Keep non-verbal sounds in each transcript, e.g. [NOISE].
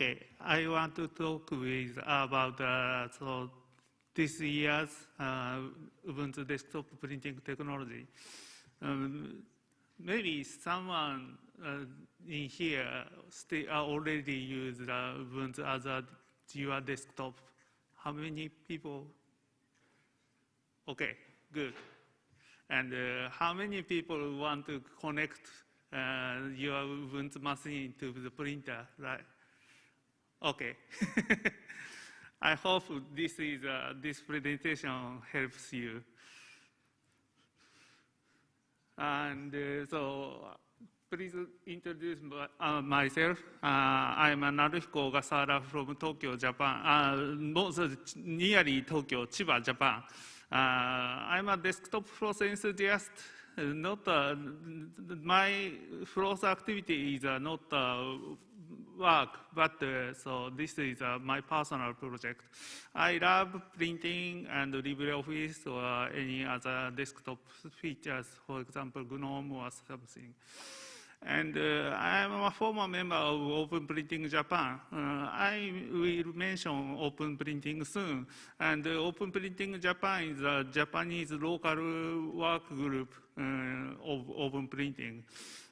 Okay, I want to talk with about uh, so this year's uh, Ubuntu desktop printing technology. Um, maybe someone uh, in here still already used the Ubuntu as a desktop. How many people? Okay, good. And uh, how many people want to connect uh, your Ubuntu machine to the printer, right? Okay. I hope this is uh, this presentation helps you. And uh, so, please introduce uh, myself. Uh, I'm Naruhiko Ogasawara from Tokyo, Japan. Uh, most nearly Tokyo, Chiba, Japan. Uh, I'm a desktop floss enthusiast not uh, my floss activity is uh, not work, but uh, so this is uh, my personal project. I love printing and LibreOffice or any other desktop features, for example, GNOME or something. And uh, I am a former member of Open Printing Japan. Uh, I will mention Open Printing soon. And uh, Open Printing Japan is a Japanese local work group uh, of Open Printing.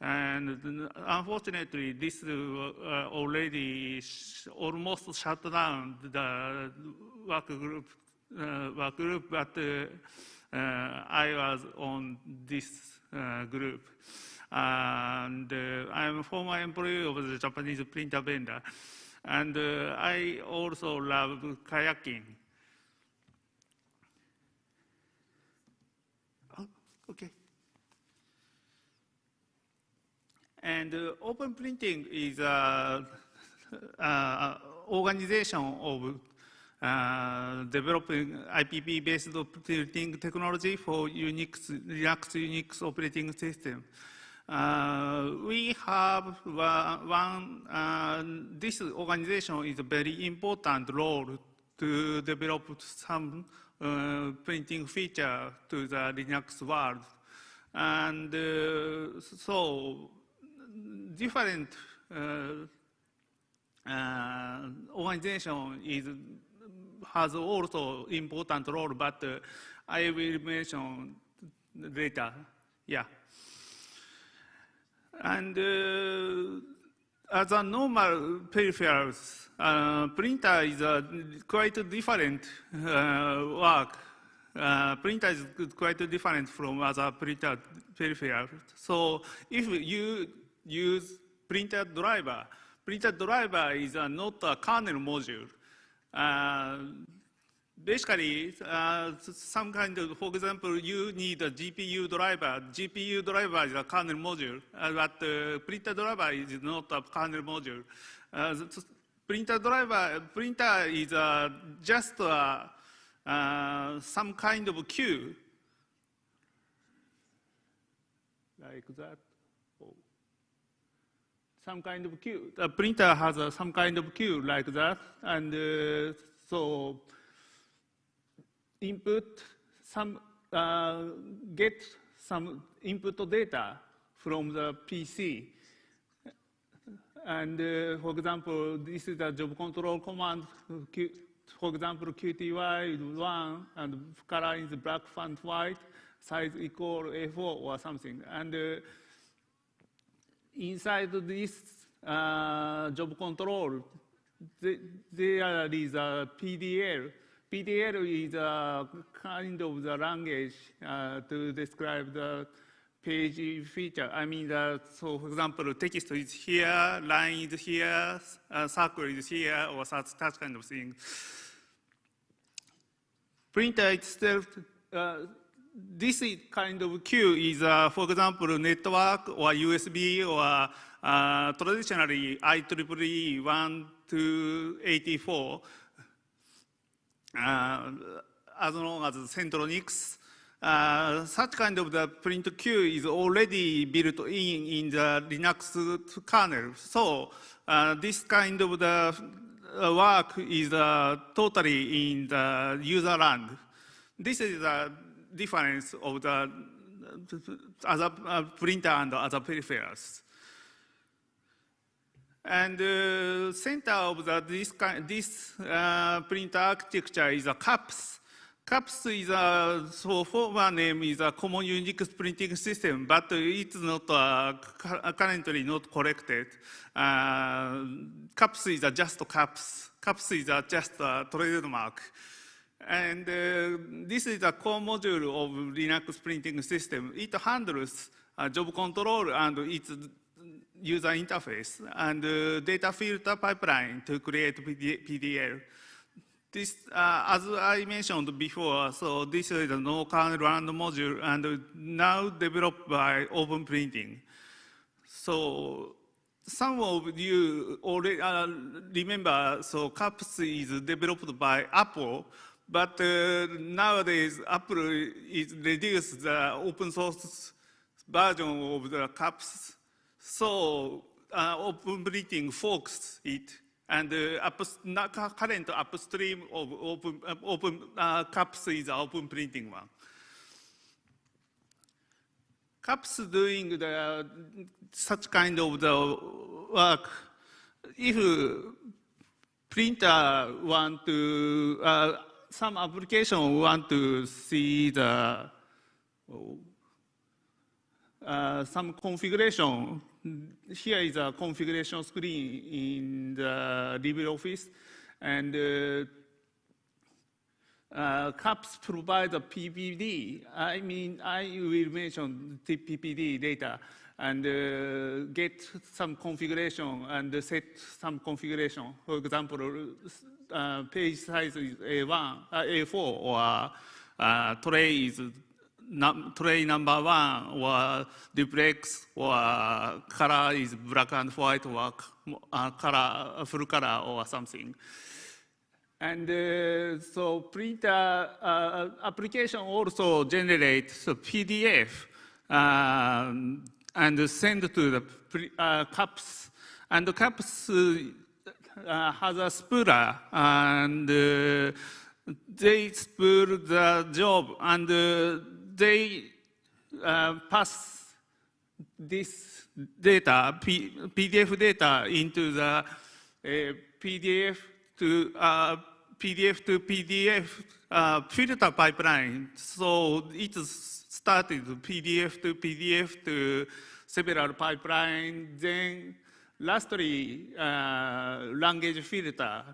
And unfortunately, this uh, already sh almost shut down the work group, uh, work group but I was on this group and uh, I'm a former employee of the Japanese printer vendor. And uh, I also love kayaking. Oh, okay. And uh, open printing is an [LAUGHS] organization of uh, developing IPP-based printing technology for Unix, Linux Unix operating system. Uh, we have one, uh, this organization is a very important role to develop some uh, printing feature to the Linux world. And uh, so different uh, uh, organization is, has also important role, but I will mention later. Yeah. And uh, as a normal peripherals, uh, printer is a quite different uh, work. Uh, printer is quite different from other printer peripherals. So if you use printer driver, printer driver is not a kernel module. Basically, uh, some kind of, for example, you need a GPU driver. GPU driver is a kernel module, uh, but uh, printer driver is not a kernel module. Uh, printer driver, printer is uh, just uh, some kind of queue, like that. Oh. Some kind of queue. The printer has some kind of queue like that, and so input some, uh, get some input data from the PC. And uh, for example, this is a job control command. For example, QTY is one, and color is black font white, size equal A4 or something. And uh, inside this uh, job control, there is a PDL PDL is a kind of the language uh, to describe the page feature. I mean, so for example, text is here, line is here, uh, circle is here, or such, that kind of thing. Printer itself, uh, this kind of queue is, uh, for example, network or USB or uh, traditionally IEEE 1 to 84 uh, as long as Centronics, uh, such kind of the print queue is already built in in the Linux kernel. So uh, this kind of the work is totally in the user land. This is the difference of the other printer and other peripherals. And uh, center of the, this, this uh, printer architecture is a CUPS. CUPS is a, so former name is a Common Unix Printing System, but it's not uh, currently not corrected. Uh, CUPS is a just CUPS. CUPS is a just a trademark. And uh, this is a core module of Linux printing system. It handles uh, job control and its user interface and uh, data filter pipeline to create PDL. This, uh, as I mentioned before, so this is a no kernel random module and now developed by Open Printing. So some of you already uh, remember, so CUPS is developed by Apple, but uh, nowadays Apple is reduced the open source version of the CUPS so uh, open printing forks it, and uh, up, current upstream of open, uh, open uh, is open printing one. CUPS doing the, such kind of the work, if printer want to, uh, some application want to see the uh, some configuration here is a configuration screen in the LibreOffice, and uh, uh, CUPS provides a PPD. I mean, I will mention the PPD data and uh, get some configuration and set some configuration. For example, uh, page size is A1, uh, A4, or uh, tray is tray number one or duplex or color is black and white or uh, color, full color or something. And uh, so printer uh, application also generates PDF um, and send to the uh, CUPS. And the CUPS uh, has a spooler and uh, they spool the job and they uh, pass this data, P PDF data into the uh, PDF to uh, PDF to PDF uh, filter pipeline. So it started PDF to PDF to several pipeline. Then lastly, uh, language filter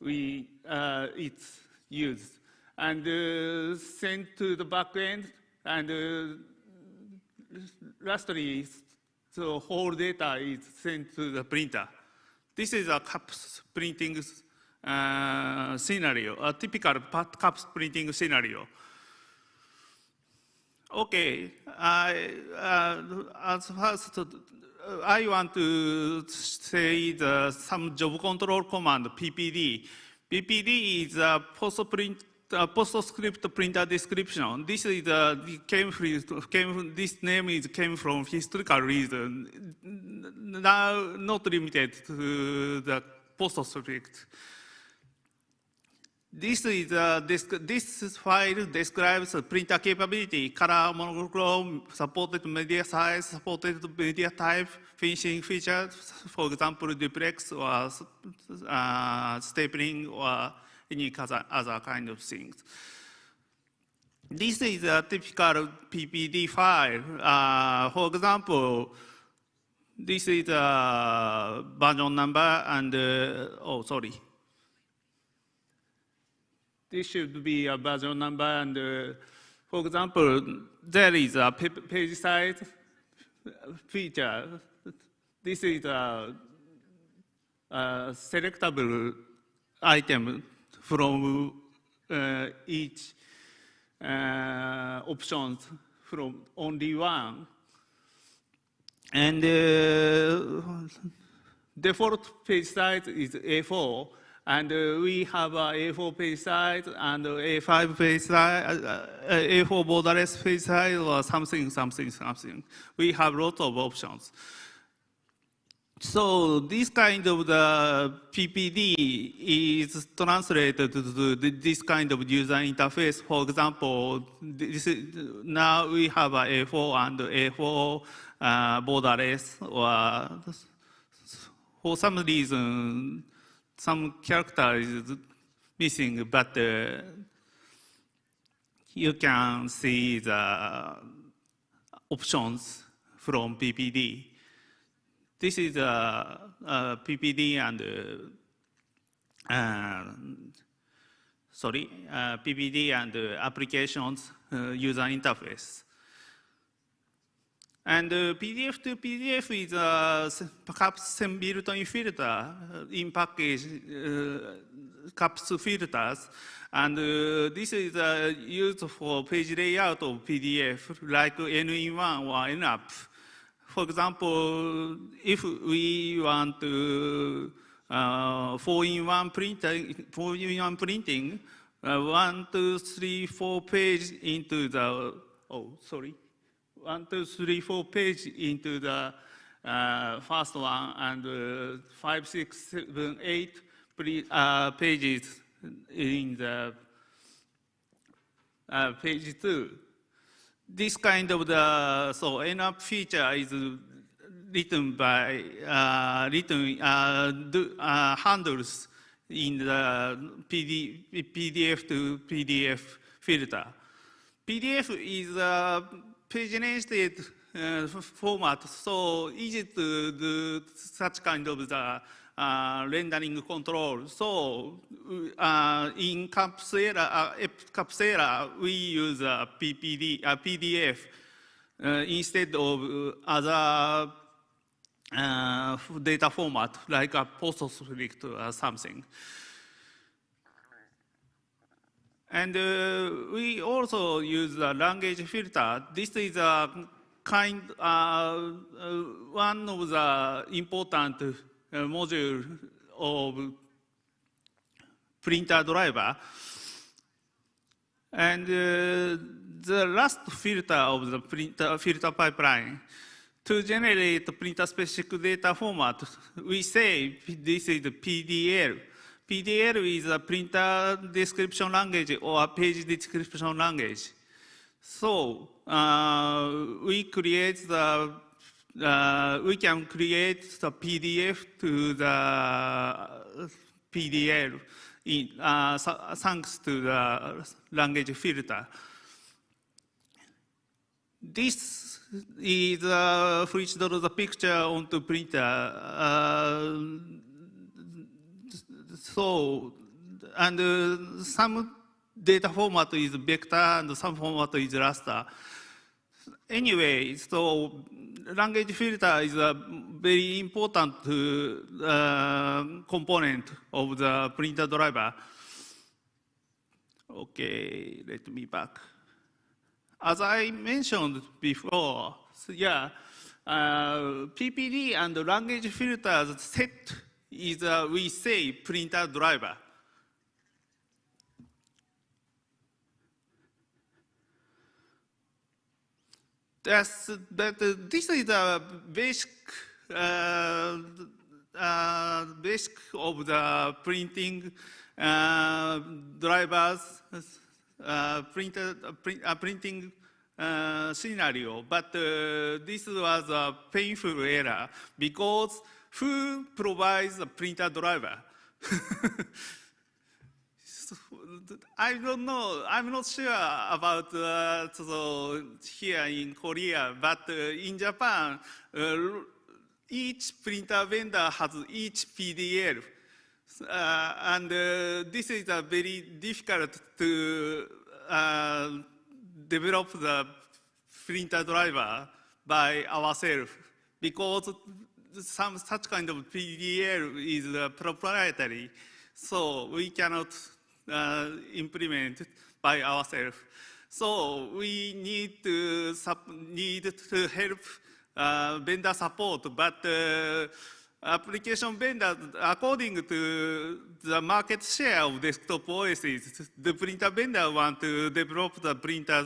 we uh, it's used and uh, sent to the backend and uh, lastly, the whole data is sent to the printer. This is a CUPS printing uh, scenario, a typical CUPS printing scenario. Okay, I, uh, as first, uh, I want to say the, some job control command, PPD. PPD is a post-print uh, PostScript printer description. This is uh, came from, came this name is came from historical reason. Now not limited to the PostScript. This is uh, this, this file describes printer capability, color monochrome, supported media size, supported media type, finishing features, for example, duplex or uh, stapling or any other, other kind of things. This is a typical PPD file. Uh, for example, this is a version number and, uh, oh, sorry. This should be a version number and, uh, for example, there is a page size feature. This is a, a selectable item from uh, each uh, options from only one. And uh, default page size is A4, and uh, we have a A4 page size and A5 page size, uh, A4 borderless page size, or something, something, something. We have lots of options. So this kind of the PPD is translated to this kind of user interface. For example, is, now we have a A4 and A4 uh, borderless, or for some reason, some character is missing, but uh, you can see the options from PPD. This is a, a PPD and uh, sorry, uh, PPD and uh, applications uh, user interface. And uh, PDF to PDF is uh, perhaps some built-in filter uh, in package uh, CUPS filters. And uh, this is uh, used for page layout of PDF, like N-in-1 or NUP. For example, if we want to uh, four-in-one printing, four-in-one printing, uh, one, two, three, four page into the, oh, sorry one, two, three, four page into the uh, first one and uh, five, six, seven, eight uh, pages in the uh, page two. This kind of the, so NUP feature is written by, uh, written, uh, do, handles in the PD, PDF to PDF filter. PDF is a paginated uh, format, so easy to do such kind of the uh, rendering control. So uh, in Capsera, uh, Capsera, we use a PPD, a PDF uh, instead of other uh, data format like a PostScript or something. And uh, we also use a language filter. This is a kind, uh, uh, one of the important uh, module of printer driver. And uh, the last filter of the printer, filter pipeline, to generate printer specific data format, we say this is PDL. PDL is a printer description language or a page description language. So uh, we create the, uh, we can create the PDF to the PDL in, uh, thanks to the language filter. This is uh, which the picture onto printer. Uh, so, and uh, some data format is vector and some format is raster. Anyway, so language filter is a very important uh, component of the printer driver. Okay, let me back. As I mentioned before, so yeah, uh, PPD and language filters set is, uh, we say, printer driver. That's, that, uh, this is the basic, uh, uh, basic of the printing uh, drivers, uh, printer, print, printing scenario. But this was a painful error because who provides a printer driver? [LAUGHS] I don't know. I'm not sure about uh, so here in Korea, but uh, in Japan, uh, each printer vendor has each PDL. Uh, and uh, this is a very difficult to uh, develop the printer driver by ourselves because some such kind of PDL is proprietary, so we cannot uh, implement by ourselves. So we need to need to help uh, vendor support, but uh, application vendor, according to the market share of desktop OSs, the printer vendor want to develop the printer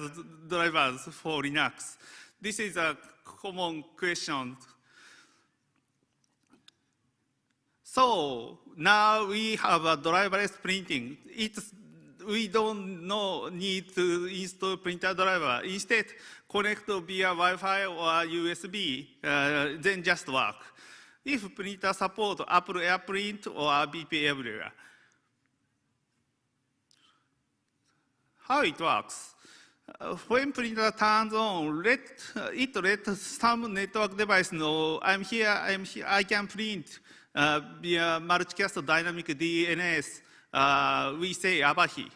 drivers for Linux. This is a common question So now we have a driverless printing. It's, we don't know, need to install printer driver. Instead, connect via Wi-Fi or USB, uh, then just work. If printer support Apple AirPrint or IPP Everywhere. How it works? Uh, when printer turns on, let, uh, it lets some network device know I'm here, I'm here, I can print uh, Via multicast dynamic DNS, uh, we say Avahi.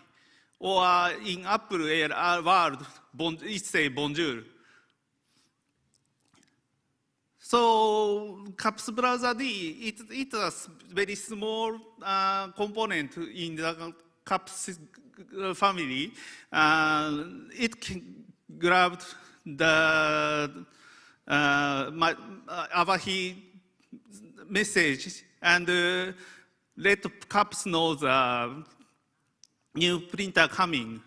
Or uh, in Apple world, bon, it say Bonjour. So CUPS browser D, it, it's a very small uh, component in the CUPS family. Uh, it can grab the uh, my, uh, Avahi message and uh, let cups know the new printer coming.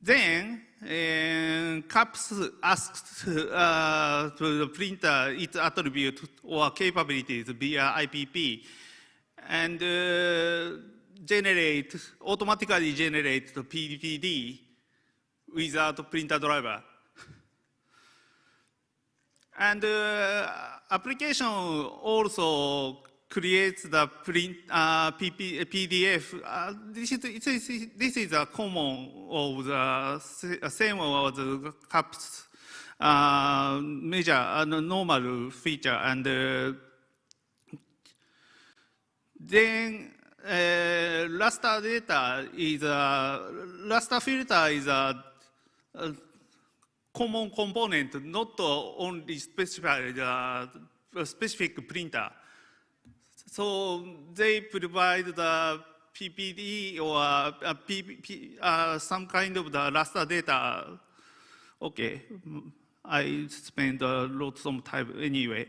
Then uh, cups CAPS asks uh, to the printer its attribute or capabilities via IPP and uh, generate, automatically generate the PPD without printer driver. and uh, application also creates the print, uh, PP, PDF. Uh, this, is, this is a common of the uh, same of the CUPS uh, major and uh, normal feature. And uh, then uh, raster data is a raster filter is a, a common component, not only specified, uh, specific printer. So they provide the PPD or uh, uh, some kind of the raster data. Okay, mm, I spend a lot of time anyway.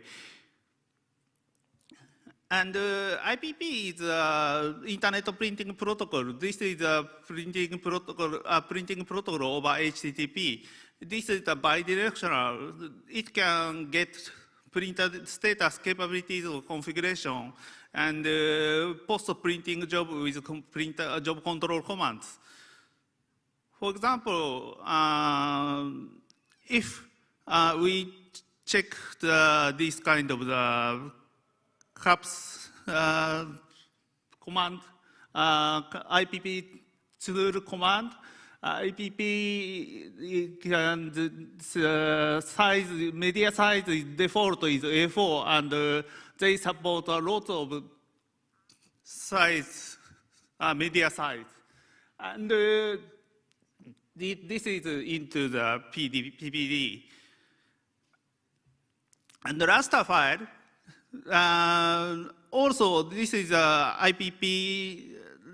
And uh, IPP is uh, Internet Printing Protocol. This is a printing protocol, a printing protocol over HTTP. This is a bidirectional. It can get printer status capabilities or configuration and uh, post-printing job with printer uh, job control commands. For example, uh, if uh, we check the, this kind of the CUPS uh, command, uh, IPP tool command, IPP and uh, size, media size default is A4 and uh, they support a lot of size, uh, media size. And uh, this is into the PD, PPD. And the last file, uh, also this is uh, IPP,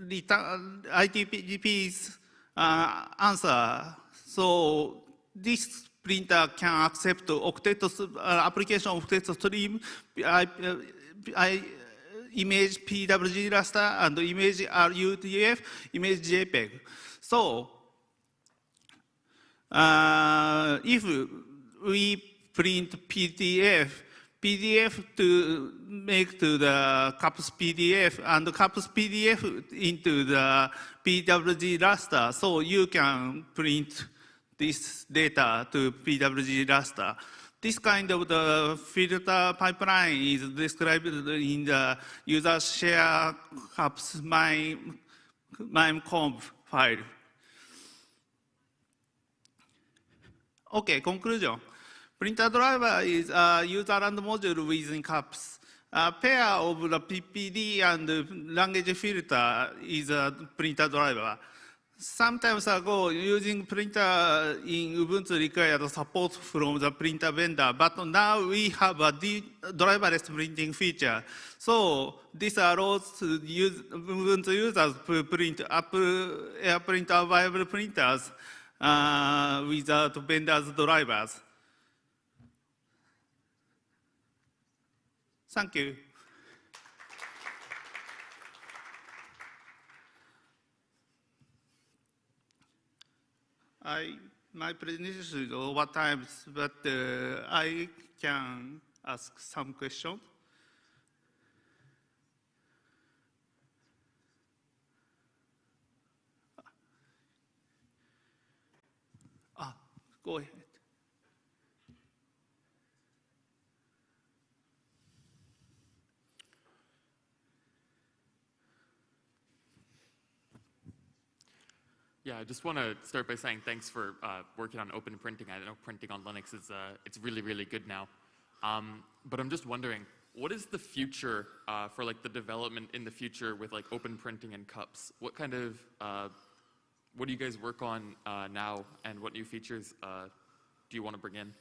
return IPP's uh, answer. So this printer can accept octet uh, application octet stream, I, uh, I uh, image PWG raster and image RUTF, image JPEG. So uh, if we print PDF, PDF to make to the CUPS PDF and CUPS PDF into the PWG raster, so you can print this data to PWG raster. This kind of the filter pipeline is described in the user share apps my mimecomp file. Okay, conclusion. Printer driver is a user and module within CUPS. A pair of the PPD and language filter is a printer driver. Sometimes ago, using printer in Ubuntu required support from the printer vendor, but now we have a driverless printing feature. So this allows use, Ubuntu users to print Apple AirPrint available printers uh, without vendors' drivers. Thank you. I, my presentation is over time, but uh, I can ask some questions. Ah, go ahead. Yeah, I just want to start by saying thanks for uh, working on open printing. I know printing on Linux is uh, it's really really good now. Um, but I'm just wondering, what is the future uh, for like the development in the future with like open printing and cups? What kind of uh, what do you guys work on uh, now, and what new features uh, do you want to bring in?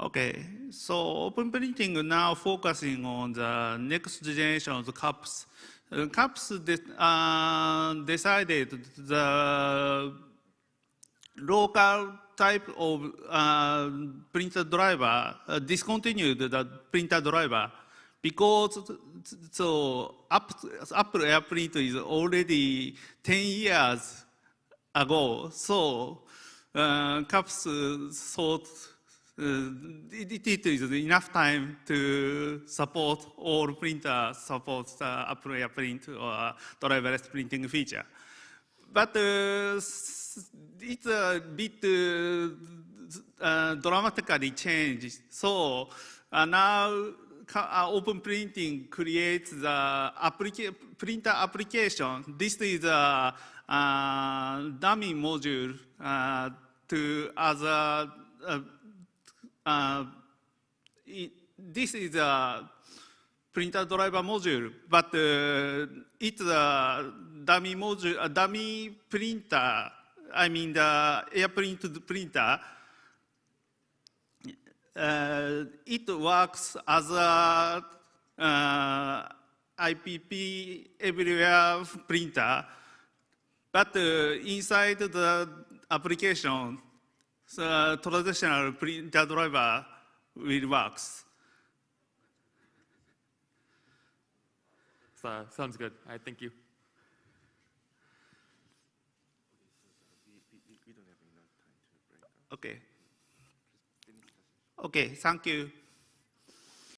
Okay, so open printing now focusing on the next generation of the cups. Uh, cups de- uh, decided the local type of uh, printer driver uh, discontinued the printer driver because so App- Apple AirPrint is already 10 years ago. So uh, CUPS thought uh, it, it is enough time to support all printers support the Apple AirPrint or driverless printing feature. But uh, it's a bit uh, uh, dramatically changed. So uh, now open printing creates the applica- printer application. This is a dummy module to other. Uh, uh, this is a printer driver module, but uh, it's a dummy module, a dummy printer. I mean the AirPrint printer. Uh, it works as a uh, IPP everywhere printer, but uh, inside the application, the traditional printer driver will works. So, sounds good. All right, thank you. Okay. Okay, thank you.